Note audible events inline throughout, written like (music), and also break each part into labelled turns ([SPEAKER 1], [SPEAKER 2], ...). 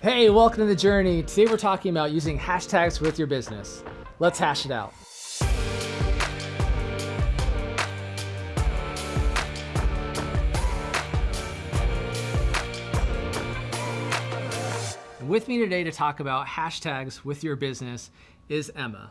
[SPEAKER 1] Hey, welcome to the journey. Today we're talking about using hashtags with your business. Let's hash it out. With me today to talk about hashtags with your business is Emma.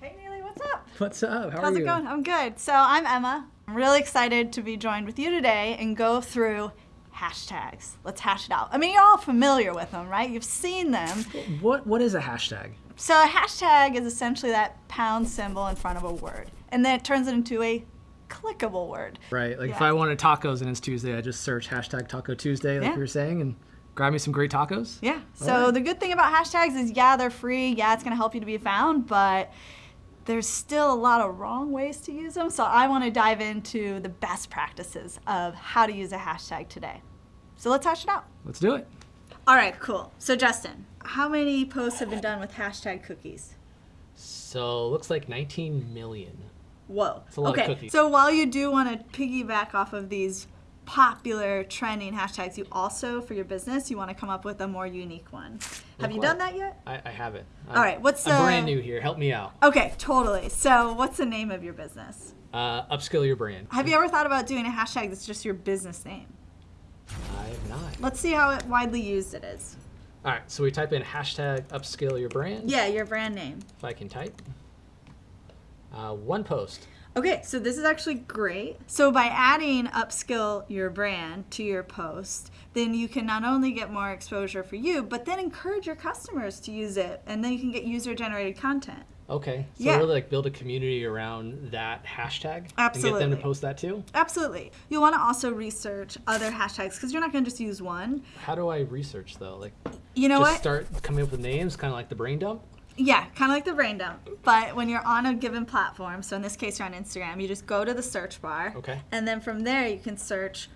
[SPEAKER 2] Hey Neely, what's up?
[SPEAKER 1] What's up? How
[SPEAKER 2] How's
[SPEAKER 1] are you?
[SPEAKER 2] it going? I'm good. So I'm Emma. I'm really excited to be joined with you today and go through hashtags. Let's hash it out. I mean, you're all familiar with them, right? You've seen them.
[SPEAKER 1] What What is a hashtag?
[SPEAKER 2] So a hashtag is essentially that pound symbol in front of a word, and then it turns it into a clickable word.
[SPEAKER 1] Right. Like if I wanted tacos and it's Tuesday, I just search hashtag Taco Tuesday, like
[SPEAKER 2] Yeah.
[SPEAKER 1] you were saying, and grab me some great tacos.
[SPEAKER 2] Yeah. So
[SPEAKER 1] Alright.
[SPEAKER 2] the good thing about hashtags is, yeah, they're free. Yeah, it's going to help you to be found, but there's still a lot of wrong ways to use them. So I want to dive into the best practices of how to use a hashtag today. So let's hash it out.
[SPEAKER 1] Let's do it.
[SPEAKER 2] All right, cool. So Justin, how many posts have been done with hashtag cookies?
[SPEAKER 1] So looks like 19 million.
[SPEAKER 2] Whoa.
[SPEAKER 1] It's a lot of
[SPEAKER 2] okay.
[SPEAKER 1] cookies.
[SPEAKER 2] So while you do want to piggyback off of these popular trending hashtags, you also, for your business, you want to come up with a more unique one. Have you
[SPEAKER 1] what?
[SPEAKER 2] done that yet?
[SPEAKER 1] I, I have it.
[SPEAKER 2] All right, what's
[SPEAKER 1] I'm brand new here. Help me out.
[SPEAKER 2] Okay, totally. So what's the name of your business?
[SPEAKER 1] Uh, upskill your brand.
[SPEAKER 2] Have you ever thought about doing a hashtag that's just your business name?
[SPEAKER 1] I have not.
[SPEAKER 2] Let's see how widely used it is.
[SPEAKER 1] All right, so we type in hashtag upskill your brand.
[SPEAKER 2] Yeah, your brand name.
[SPEAKER 1] If I can type. Uh, one post.
[SPEAKER 2] Okay, so this is actually great. So by adding upskill your brand to your post, then you can not only get more exposure for you, but then encourage your customers to use it, and then you can get user generated content.
[SPEAKER 1] Okay. So
[SPEAKER 2] Yeah.
[SPEAKER 1] really like build a community around that hashtag. Absolutely. And get them to post that too.
[SPEAKER 2] Absolutely. You'll want to also research other hashtags because you're not going to just use one.
[SPEAKER 1] How do I research though? Like
[SPEAKER 2] You know
[SPEAKER 1] just
[SPEAKER 2] what?
[SPEAKER 1] start coming up with names, kind of like the brain dump.
[SPEAKER 2] Yeah, kind of like the brain dump. But when you're on a given platform, so in this case you're on Instagram, you just go to the search bar.
[SPEAKER 1] Okay.
[SPEAKER 2] And then from there you can search,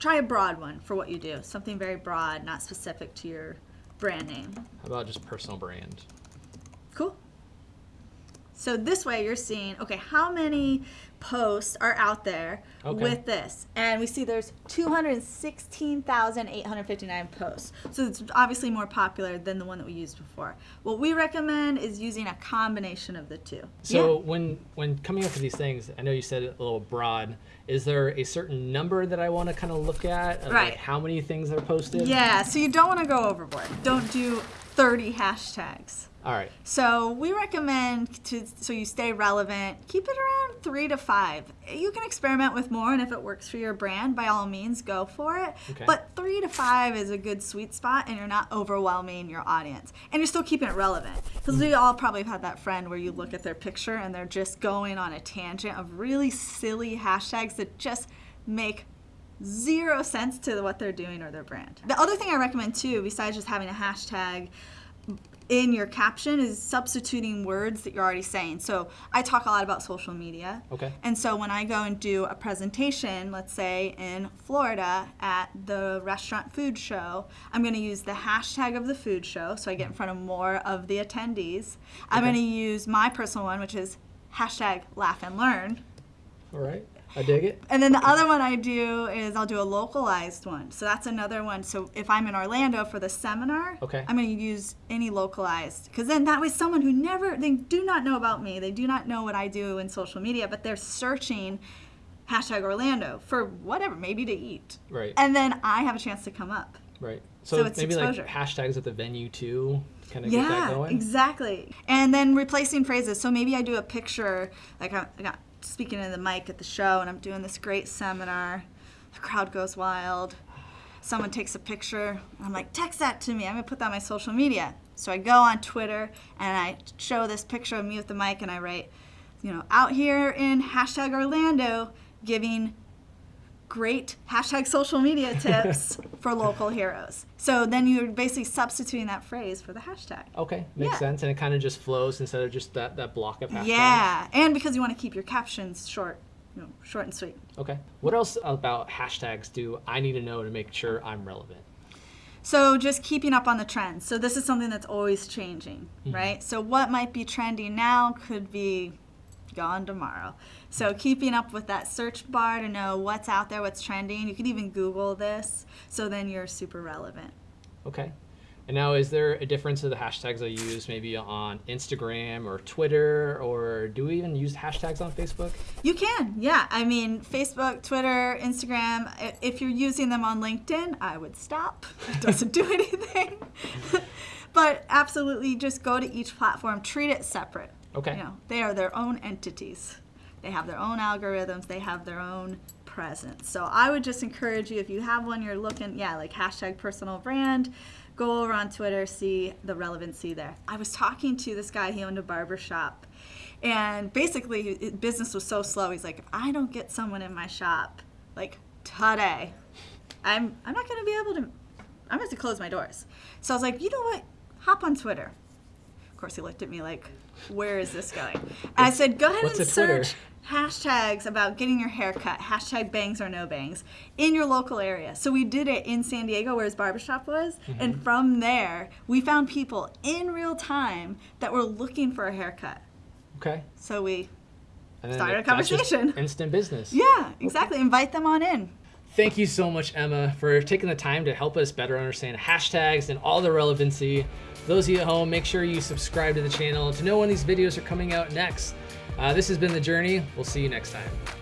[SPEAKER 2] try a broad one for what you do. Something very broad, not specific to your brand name.
[SPEAKER 1] How about just personal brand?
[SPEAKER 2] Cool. So this way you're seeing, okay, how many posts are out there
[SPEAKER 1] Okay.
[SPEAKER 2] with this? And we see there's 216,859 posts. So it's obviously more popular than the one that we used before. What we recommend is using a combination of the two.
[SPEAKER 1] So when when coming up with these things, I know you said it a little broad. Is there a certain number that I want to kind of look at? Of
[SPEAKER 2] Right.
[SPEAKER 1] Like how many things are posted?
[SPEAKER 2] yeah, so you don't want to go overboard. Don't do 30 hashtags.
[SPEAKER 1] All right.
[SPEAKER 2] So we recommend to so you stay relevant, keep it around three to five. You can experiment with more, and if it works for your brand, by all means, go for it.
[SPEAKER 1] Okay.
[SPEAKER 2] But three to five is a good sweet spot, and you're not overwhelming your audience, and you're still keeping it relevant. Because we all probably have had that friend where you look at their picture and they're just going on a tangent of really silly hashtags that just make zero sense to what they're doing or their brand. The other thing I recommend too, besides just having a hashtag in your caption, is substituting words that you're already saying. So I talk a lot about social media.
[SPEAKER 1] Okay.
[SPEAKER 2] And so when I go and do a presentation, let's say in Florida at the restaurant food show, I'm going to use the hashtag of the food show so I get in front of more of the attendees. I'm
[SPEAKER 1] Okay.
[SPEAKER 2] going to use my personal one, which is hashtag laugh and learn.
[SPEAKER 1] All right. I dig it.
[SPEAKER 2] And then the other one I do is I'll do a localized one. So that's another one. So if I'm in Orlando for the seminar,
[SPEAKER 1] Okay.
[SPEAKER 2] I'm going to use any localized because then that way someone who never they do not know about me, they do not know what I do in social media, but they're searching hashtag Orlando for whatever, maybe to eat,
[SPEAKER 1] Right.
[SPEAKER 2] and then I have a chance to come up.
[SPEAKER 1] Right.
[SPEAKER 2] So
[SPEAKER 1] So,
[SPEAKER 2] it's
[SPEAKER 1] maybe
[SPEAKER 2] exposure.
[SPEAKER 1] like hashtags at the venue too, kind of get that
[SPEAKER 2] Yeah,
[SPEAKER 1] going.
[SPEAKER 2] exactly. And then replacing phrases. So maybe I do a picture, like I got speaking in the mic at the show, and I'm doing this great seminar. The crowd goes wild. Someone takes a picture, I'm like, text that to me. I'm gonna put that on my social media. So I go on Twitter and I show this picture of me with the mic, and I write, you know, out here in hashtag Orlando, giving great hashtag social media (laughs) tips for local heroes. So then you're basically substituting that phrase for the hashtag.
[SPEAKER 1] Okay, makes
[SPEAKER 2] Yeah.
[SPEAKER 1] sense, and it kind of just flows instead of just that, that block of hashtags.
[SPEAKER 2] Yeah, and because you want to keep your captions short, you know, short and sweet.
[SPEAKER 1] Okay. What else about hashtags do I need to know to make sure I'm relevant?
[SPEAKER 2] So just keeping up on the trends. So this is something that's always changing,
[SPEAKER 1] Mm-hmm.
[SPEAKER 2] right? So what might be trending now could be gone tomorrow. So keeping up with that search bar to know what's out there, what's trending. You can even Google this, so then you're super relevant.
[SPEAKER 1] Okay. And now, is there a difference of the hashtags I use maybe on Instagram or Twitter, or do we even use hashtags on Facebook?
[SPEAKER 2] You can, yeah. I mean, Facebook, Twitter, Instagram. If you're using them on LinkedIn, I would stop. It (laughs) doesn't do anything. (laughs) but absolutely, just go to each platform, treat it separate.
[SPEAKER 1] Okay.
[SPEAKER 2] You know, they are their own entities. They have their own algorithms. They have their own presence. So I would just encourage you, if you have one you're looking, yeah, like hashtag personal brand, go over on Twitter, see the relevancy there. I was talking to this guy, he owned a barber shop. And basically, business was so slow. He's like, if I don't get someone in my shop, like today, I'm I'm not gonna be able to. I'm gonna have to close my doors. So I was like, you know what? Hop on Twitter. Of course, he looked at me like, where is this going? And I said, go ahead and search hashtags about getting your hair cut, hashtag bangs or no bangs, in your local area. So we did it in San Diego where his barbershop was.
[SPEAKER 1] Mm-hmm.
[SPEAKER 2] And from there, we found people in real time that were looking for a haircut.
[SPEAKER 1] Okay.
[SPEAKER 2] So we, Started a conversation.
[SPEAKER 1] Instant business.
[SPEAKER 2] yeah, exactly. Invite them on in.
[SPEAKER 1] Thank you so much, Emma, for taking the time to help us better understand hashtags and all the relevancy. Those of you at home, make sure you subscribe to the channel to know when these videos are coming out next. Uh, this has been The Journey. We'll see you next time.